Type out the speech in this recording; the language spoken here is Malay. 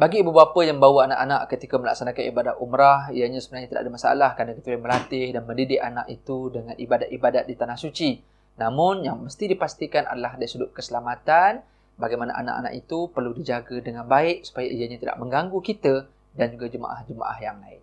Bagi ibu bapa yang bawa anak-anak ketika melaksanakan ibadat umrah, ianya sebenarnya tidak ada masalah kerana kita boleh melatih dan mendidik anak itu dengan ibadat-ibadat di tanah suci. Namun, yang mesti dipastikan adalah dari sudut keselamatan, bagaimana anak-anak itu perlu dijaga dengan baik supaya ianya tidak mengganggu kita dan juga jemaah-jemaah yang lain.